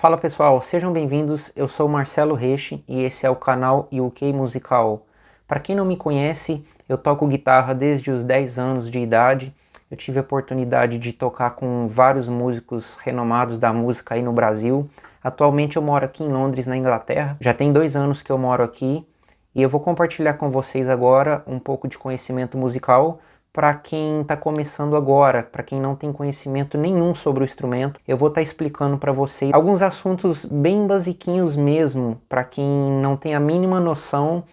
Fala pessoal, sejam bem-vindos, eu sou Marcelo Reiche e esse é o canal UK Musical. Para quem não me conhece, eu toco guitarra desde os 10 anos de idade. Eu tive a oportunidade de tocar com vários músicos renomados da música aí no Brasil. Atualmente eu moro aqui em Londres, na Inglaterra. Já tem dois anos que eu moro aqui e eu vou compartilhar com vocês agora um pouco de conhecimento musical para quem está começando agora, para quem não tem conhecimento nenhum sobre o instrumento, eu vou estar tá explicando para vocês alguns assuntos bem basiquinhos mesmo, para quem não tem a mínima noção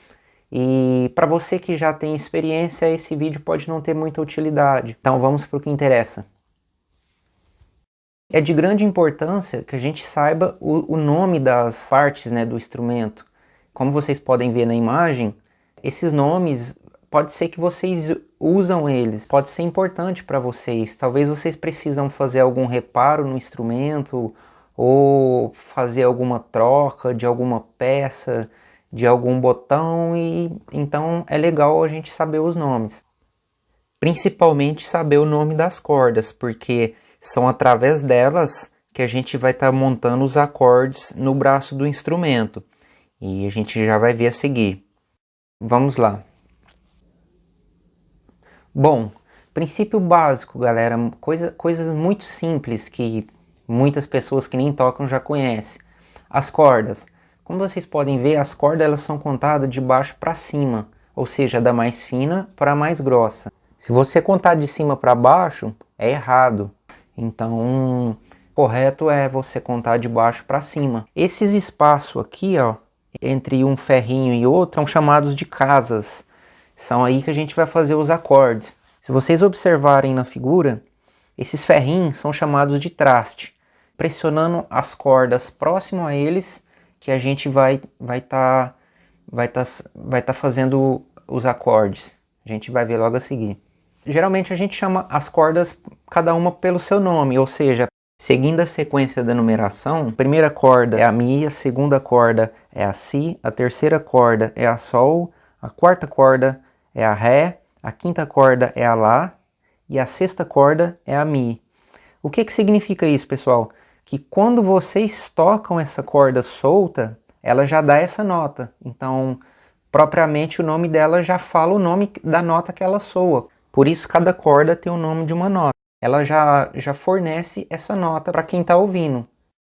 e para você que já tem experiência, esse vídeo pode não ter muita utilidade. Então vamos para o que interessa. É de grande importância que a gente saiba o, o nome das partes né, do instrumento. Como vocês podem ver na imagem, esses nomes pode ser que vocês usam eles, pode ser importante para vocês. Talvez vocês precisam fazer algum reparo no instrumento ou fazer alguma troca de alguma peça, de algum botão e então é legal a gente saber os nomes. Principalmente saber o nome das cordas, porque são através delas que a gente vai estar tá montando os acordes no braço do instrumento. E a gente já vai ver a seguir. Vamos lá. Bom, princípio básico, galera, coisa, coisas muito simples que muitas pessoas que nem tocam já conhecem. As cordas. Como vocês podem ver, as cordas elas são contadas de baixo para cima, ou seja, da mais fina para a mais grossa. Se você contar de cima para baixo, é errado. Então, correto é você contar de baixo para cima. Esses espaços aqui, ó, entre um ferrinho e outro, são chamados de casas. São aí que a gente vai fazer os acordes. Se vocês observarem na figura, esses ferrinhos são chamados de traste. Pressionando as cordas próximo a eles, que a gente vai vai estar tá, vai tá, vai tá fazendo os acordes. A gente vai ver logo a seguir. Geralmente a gente chama as cordas cada uma pelo seu nome, ou seja, seguindo a sequência da numeração, a primeira corda é a Mi, a segunda corda é a Si, a terceira corda é a Sol, a quarta corda é a Ré, a quinta corda é a Lá e a sexta corda é a Mi. O que, que significa isso, pessoal? Que quando vocês tocam essa corda solta, ela já dá essa nota. Então, propriamente o nome dela já fala o nome da nota que ela soa. Por isso cada corda tem o nome de uma nota. Ela já, já fornece essa nota para quem está ouvindo.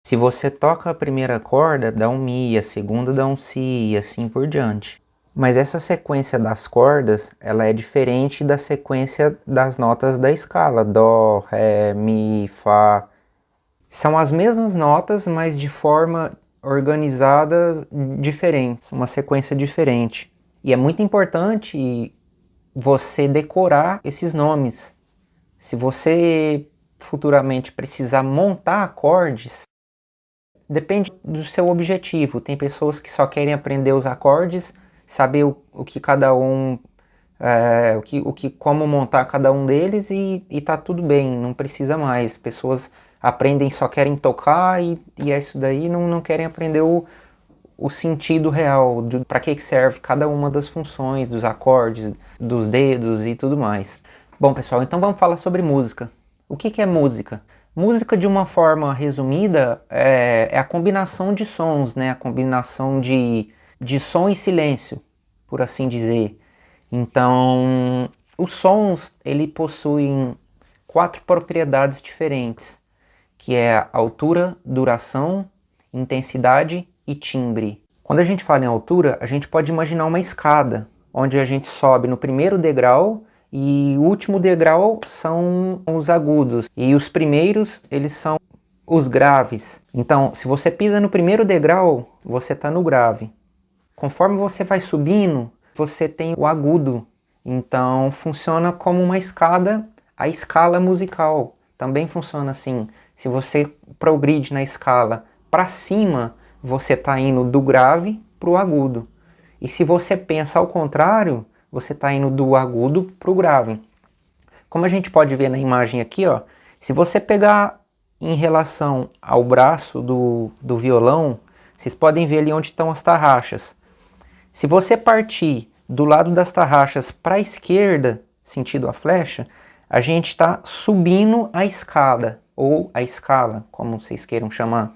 Se você toca a primeira corda, dá um Mi, a segunda dá um Si e assim por diante. Mas essa sequência das cordas, ela é diferente da sequência das notas da escala. Dó, Ré, Mi, Fá. São as mesmas notas, mas de forma organizada diferente, uma sequência diferente. E é muito importante você decorar esses nomes. Se você futuramente precisar montar acordes, depende do seu objetivo. Tem pessoas que só querem aprender os acordes saber o, o que cada um, é, o, que, o que, como montar cada um deles e, e tá tudo bem, não precisa mais. Pessoas aprendem, só querem tocar e, e é isso daí, não, não querem aprender o, o sentido real, para que serve cada uma das funções, dos acordes, dos dedos e tudo mais. Bom pessoal, então vamos falar sobre música. O que, que é música? Música, de uma forma resumida, é, é, a combinação de sons, né? a combinação de, de som e silêncio, por assim dizer. Então, os sons, ele possuem quatro propriedades diferentes, que é altura, duração, intensidade e timbre. Quando a gente fala em altura, a gente pode imaginar uma escada, onde a gente sobe no primeiro degrau e o último degrau são os agudos e os primeiros eles são os graves. Então, se você pisa no primeiro degrau, você está no grave. Conforme você vai subindo, você tem o agudo. Então funciona como uma escada, a escala musical. Também funciona assim. Se você progride na escala para cima, você está indo do grave para o agudo. E se você pensa ao contrário, você está indo do agudo para o grave. Como a gente pode ver na imagem aqui, ó, se você pegar em relação ao braço do, do violão, vocês podem ver ali onde estão as tarraxas. Se você partir do lado das tarraxas para a esquerda, sentido a flecha, a gente está subindo a escada, ou a escala, como vocês queiram chamar.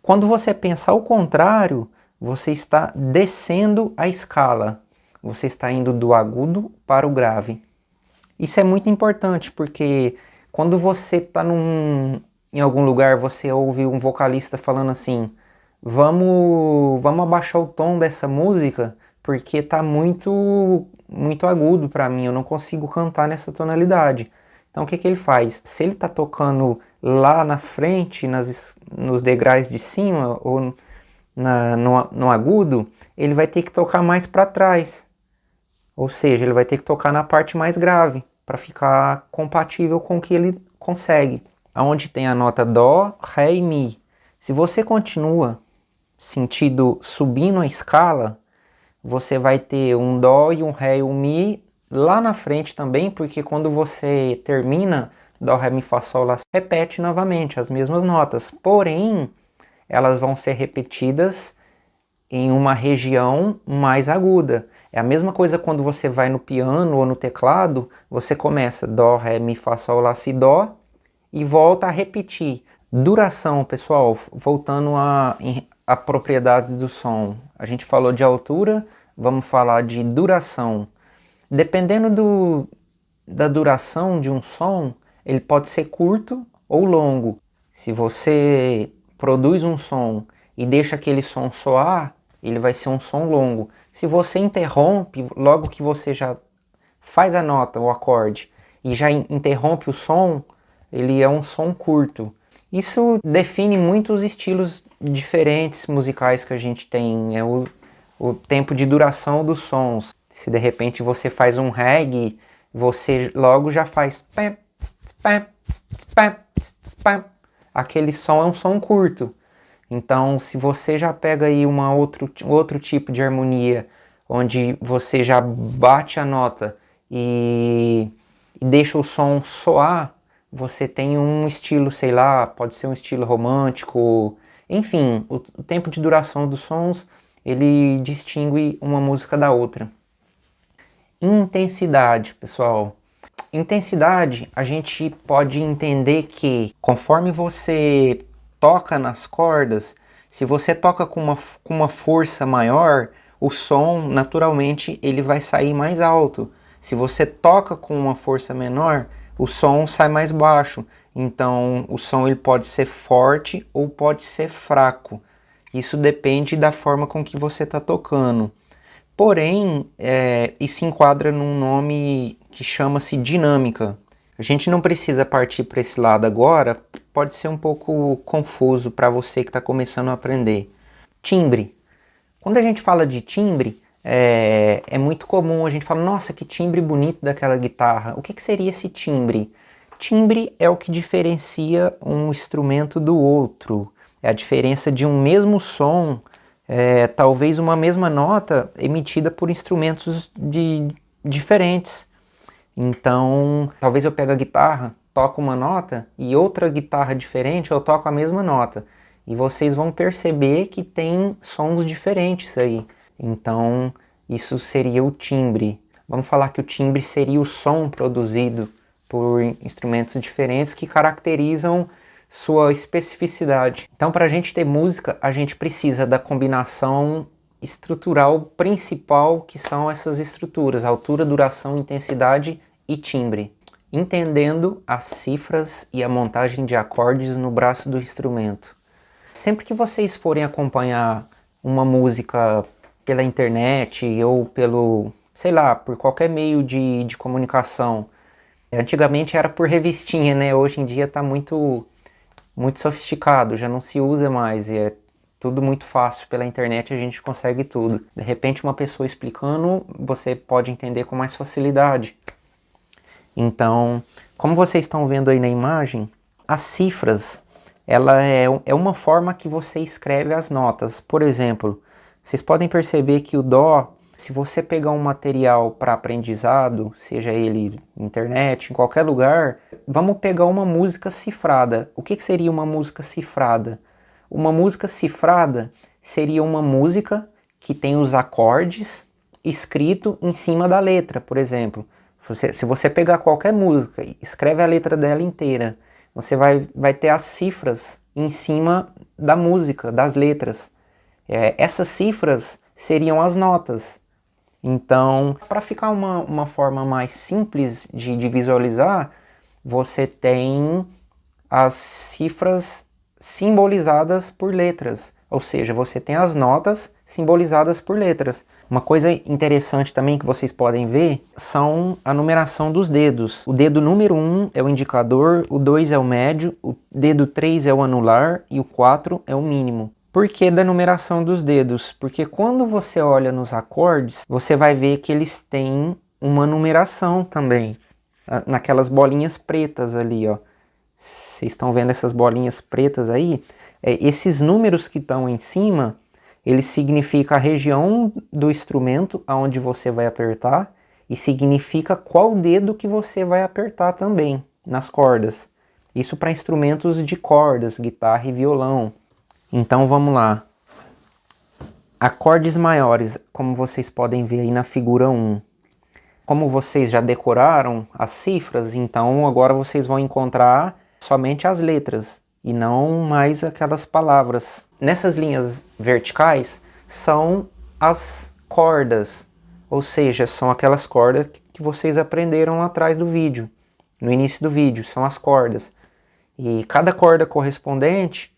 Quando você pensa ao contrário, você está descendo a escala. Você está indo do agudo para o grave. Isso é muito importante porque quando você está em algum lugar, você ouve um vocalista falando assim: vamos, vamos abaixar o tom dessa música porque está muito, muito agudo para mim, eu não consigo cantar nessa tonalidade. Então o que, que ele faz? Se ele está tocando lá na frente, nas, nos degraus de cima ou na, no, no agudo, ele vai ter que tocar mais para trás. Ou seja, ele vai ter que tocar na parte mais grave para ficar compatível com o que ele consegue. Aonde tem a nota Dó, Ré e Mi. Se você continua sentido subindo a escala, você vai ter um Dó e um Ré e um Mi lá na frente também, porque quando você termina Dó, Ré, Mi, Fá, Sol, Lá, repete novamente as mesmas notas. Porém, elas vão ser repetidas em uma região mais aguda. É a mesma coisa quando você vai no piano ou no teclado, você começa Dó, Ré, Mi, Fá, Sol, Lá, Si, Dó e volta a repetir. Duração, pessoal, voltando a, a propriedades do som. A gente falou de altura, vamos falar de duração. Dependendo do, da duração de um som, ele pode ser curto ou longo. Se você produz um som e deixa aquele som soar, ele vai ser um som longo. Se você interrompe, logo que você já faz a nota, o acorde, e já interrompe o som, ele é um som curto. Isso define muitos estilos diferentes musicais que a gente tem, é o, o tempo de duração dos sons. Se de repente você faz um reggae, você logo já faz aquele som é um som curto. Então, se você já pega aí uma outro, outro tipo de harmonia, onde você já bate a nota e, e deixa o som soar, você tem um estilo, sei lá, pode ser um estilo romântico, enfim, o, tempo de duração dos sons ele distingue uma música da outra. Intensidade, pessoal. Intensidade, a gente pode entender que conforme você toca nas cordas, se você toca com uma, com uma força maior, o som naturalmente ele vai sair mais alto. Se você toca com uma força menor, o som sai mais baixo. Então o som ele pode ser forte ou pode ser fraco. Isso depende da forma com que você está tocando. Porém, é, isso enquadra num nome que chama-se dinâmica. A gente não precisa partir para esse lado agora, pode ser um pouco confuso para você que está começando a aprender. Timbre. Quando a gente fala de timbre, é, é, muito comum a gente falar, nossa, que timbre bonito daquela guitarra. O que, que seria esse timbre? Timbre é o que diferencia um instrumento do outro. É a diferença de um mesmo som, é, talvez uma mesma nota emitida por instrumentos de, diferentes. Então, talvez eu pegue a guitarra, toco uma nota e outra guitarra diferente eu toco a mesma nota. E vocês vão perceber que tem sons diferentes aí. Então, isso seria o timbre. Vamos falar que o timbre seria o som produzido por instrumentos diferentes que caracterizam sua especificidade. Então, para a gente ter música, a gente precisa da combinação estrutural principal, que são essas estruturas, altura, duração, intensidade e timbre. Entendendo as cifras e a montagem de acordes no braço do instrumento. Sempre que vocês forem acompanhar uma música pela internet ou pelo, sei lá, por qualquer meio de, de comunicação. Antigamente era por revistinha, né? Hoje em dia está muito, muito sofisticado, já não se usa mais e é tudo muito fácil pela internet, a gente consegue tudo. De repente uma pessoa explicando, você pode entender com mais facilidade. Então, como vocês estão vendo aí na imagem, as cifras, ela é, é uma forma que você escreve as notas. Por exemplo, vocês podem perceber que o Dó, se você pegar um material para aprendizado, seja ele internet, em qualquer lugar, vamos pegar uma música cifrada. O que, que seria uma música cifrada? Uma música cifrada seria uma música que tem os acordes escrito em cima da letra, por exemplo. Você, se você pegar qualquer música e escreve a letra dela inteira, você vai, vai ter as cifras em cima da música, das letras. É, essas cifras seriam as notas. Então, para ficar uma, uma forma mais simples de, de visualizar, você tem as cifras simbolizadas por letras, ou seja, você tem as notas simbolizadas por letras. Uma coisa interessante também que vocês podem ver são a numeração dos dedos. O dedo número 1 é o indicador, o 2 é o médio, o dedo 3 é o anular e o 4 é o mínimo. Por que da numeração dos dedos? Porque quando você olha nos acordes, você vai ver que eles têm uma numeração também. Naquelas bolinhas pretas ali, ó. Vocês estão vendo essas bolinhas pretas aí? É, esses números que estão em cima, eles significam a região do instrumento aonde você vai apertar e significa qual dedo que você vai apertar também nas cordas. Isso para instrumentos de cordas, guitarra e violão. Então vamos lá. Acordes maiores, como vocês podem ver aí na figura 1. Como vocês já decoraram as cifras, então agora vocês vão encontrar somente as letras e não mais aquelas palavras. Nessas linhas verticais são as cordas, ou seja, são aquelas cordas que vocês aprenderam lá atrás do vídeo, no início do vídeo, são as cordas. E cada corda correspondente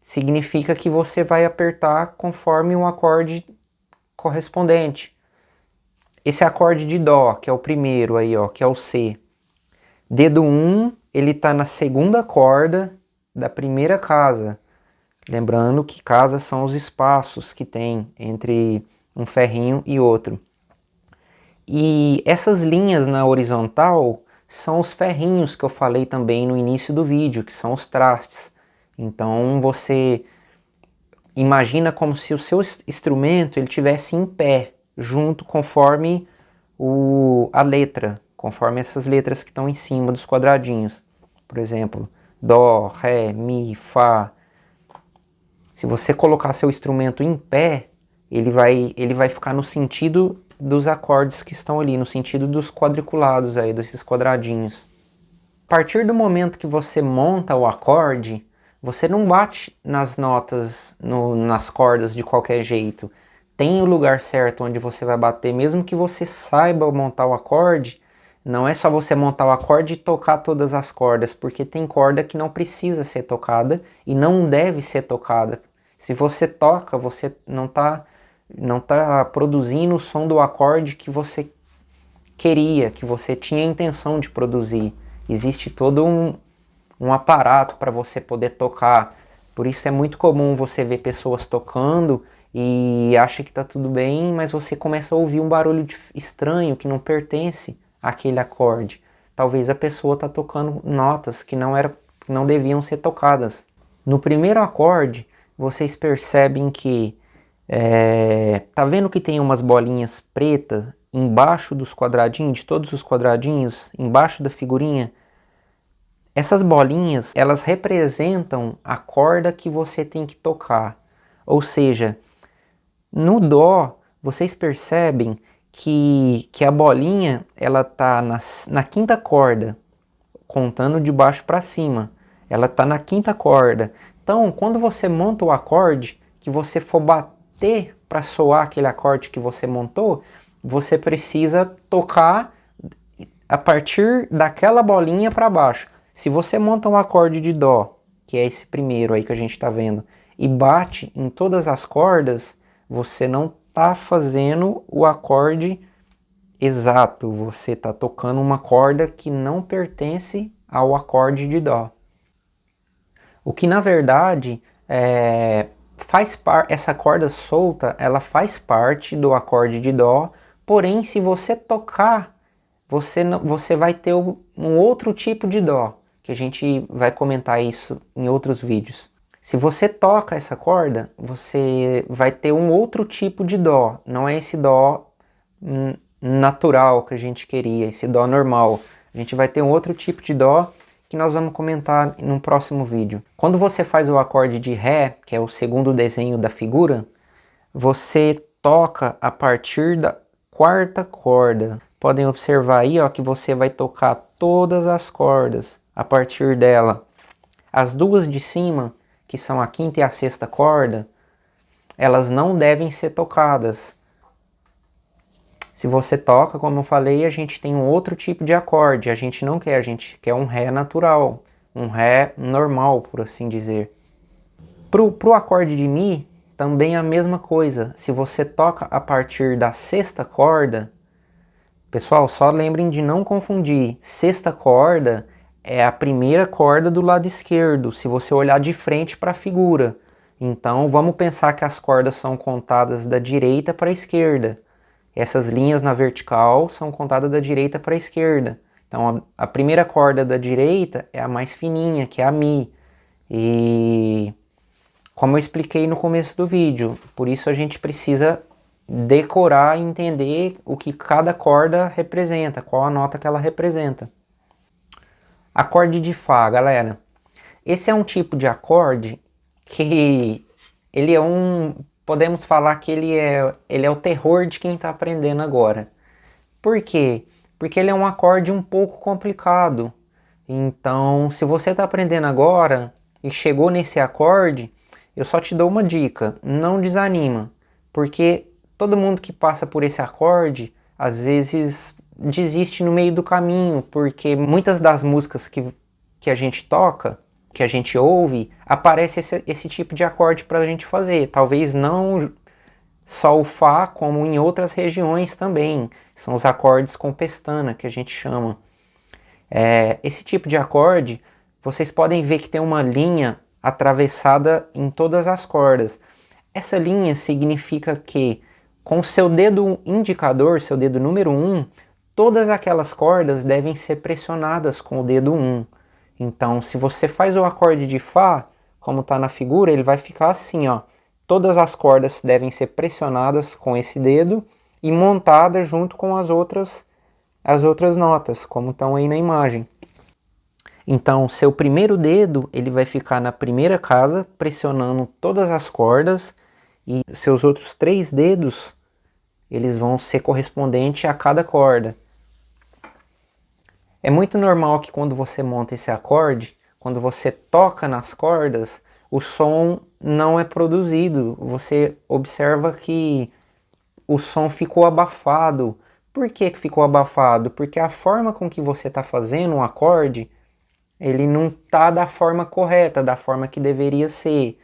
significa que você vai apertar conforme um acorde correspondente. Esse acorde de Dó, que é o primeiro aí, ó, que é o C. Dedo 1 ele está na segunda corda da primeira casa. Lembrando que casas são os espaços que tem entre um ferrinho e outro. E essas linhas na horizontal são os ferrinhos que eu falei também no início do vídeo, que são os trastes. Então você imagina como se o seu instrumento ele tivesse em pé, junto conforme o, a letra, conforme essas letras que estão em cima dos quadradinhos. Por exemplo, Dó, Ré, Mi, Fá. Se você colocar seu instrumento em pé, ele vai, ele vai ficar no sentido dos acordes que estão ali, no sentido dos quadriculados aí, desses quadradinhos. A partir do momento que você monta o acorde, você não bate nas notas, no, nas cordas de qualquer jeito. Tem o lugar certo onde você vai bater, mesmo que você saiba montar o acorde, não é só você montar o acorde e tocar todas as cordas, porque tem corda que não precisa ser tocada e não deve ser tocada. Se você toca, você não está não tá produzindo o som do acorde que você queria, que você tinha intenção de produzir. Existe todo um, um aparato para você poder tocar. Por isso é muito comum você ver pessoas tocando e acha que está tudo bem, mas você começa a ouvir um barulho estranho que não pertence aquele acorde. Talvez a pessoa está tocando notas que não, era, não deviam ser tocadas. No primeiro acorde, vocês percebem que é, tá vendo que tem umas bolinhas pretas embaixo dos quadradinhos, de todos os quadradinhos, embaixo da figurinha? Essas bolinhas, elas representam a corda que você tem que tocar. Ou seja, no Dó, vocês percebem que, que a bolinha ela tá na, na quinta corda, contando de baixo para cima. Ela tá na quinta corda. Então, quando você monta o acorde, que você for bater para soar aquele acorde que você montou, você precisa tocar a partir daquela bolinha para baixo. Se você monta um acorde de Dó, que é esse primeiro aí que a gente está vendo, e bate em todas as cordas, você não está fazendo o acorde exato, você está tocando uma corda que não pertence ao acorde de Dó. O que na verdade é, faz parte, essa corda solta, ela faz parte do acorde de Dó, porém se você tocar, você, você vai ter um outro tipo de Dó, que a gente vai comentar isso em outros vídeos. Se você toca essa corda, você vai ter um outro tipo de dó, não é esse dó natural que a gente queria, esse dó normal. A gente vai ter um outro tipo de dó que nós vamos comentar no próximo vídeo. Quando você faz o acorde de Ré, que é o segundo desenho da figura, você toca a partir da quarta corda. Podem observar aí ó, que você vai tocar todas as cordas a partir dela. As duas de cima, que são a quinta e a sexta corda, elas não devem ser tocadas. Se você toca, como eu falei, a gente tem um outro tipo de acorde. A gente não quer, a gente quer um Ré natural, um Ré normal, por assim dizer. Pro, pro acorde de Mi, também a mesma coisa. Se você toca a partir da sexta corda, pessoal, só lembrem de não confundir. Sexta corda é a primeira corda do lado esquerdo, se você olhar de frente para a figura. Então vamos pensar que as cordas são contadas da direita para a esquerda. Essas linhas na vertical são contadas da direita para a esquerda. Então a, primeira corda da direita é a mais fininha, que é a Mi. E como eu expliquei no começo do vídeo, por isso a gente precisa decorar e entender o que cada corda representa, qual a nota que ela representa. Acorde de Fá, galera. Esse é um tipo de acorde que ele é um... Podemos falar que ele é, ele é o terror de quem está aprendendo agora. Por quê? Porque ele é um acorde um pouco complicado. Então, se você está aprendendo agora e chegou nesse acorde, eu só te dou uma dica, não desanima, porque todo mundo que passa por esse acorde, às vezes desiste no meio do caminho, porque muitas das músicas que, que a gente toca, que a gente ouve, aparece esse, esse tipo de acorde para a gente fazer. Talvez não só o Fá, como em outras regiões também. São os acordes com pestana, que a gente chama. É, esse tipo de acorde, vocês podem ver que tem uma linha atravessada em todas as cordas. Essa linha significa que com seu dedo indicador, seu dedo número 1, um, todas aquelas cordas devem ser pressionadas com o dedo 1. Então, se você faz o acorde de Fá, como está na figura, ele vai ficar assim, ó. Todas as cordas devem ser pressionadas com esse dedo e montadas junto com as outras, as outras notas, como estão aí na imagem. Então, seu primeiro dedo, ele vai ficar na primeira casa, pressionando todas as cordas, e seus outros três dedos, eles vão ser correspondentes a cada corda. É muito normal que quando você monta esse acorde, quando você toca nas cordas, o som não é produzido. Você observa que o som ficou abafado. Por que ficou abafado? Porque a forma com que você está fazendo um acorde, ele não está da forma correta, da forma que deveria ser.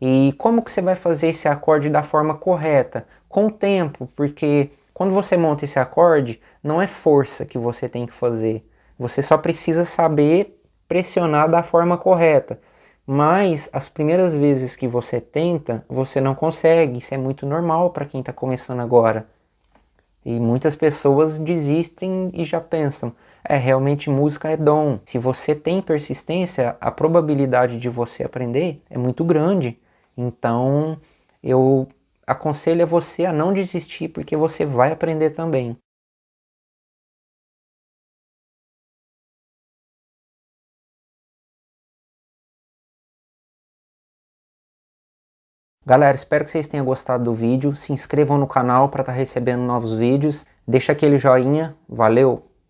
E como que você vai fazer esse acorde da forma correta? Com o tempo, porque quando você monta esse acorde, não é força que você tem que fazer. Você só precisa saber pressionar da forma correta. Mas as primeiras vezes que você tenta, você não consegue. Isso é muito normal para quem está começando agora. E muitas pessoas desistem e já pensam, é, realmente música é dom. Se você tem persistência, a probabilidade de você aprender é muito grande. Então, eu aconselho a você a não desistir, porque você vai aprender também. Galera, espero que vocês tenham gostado do vídeo. Se inscrevam no canal para estar tá recebendo novos vídeos. Deixa aquele joinha. Valeu!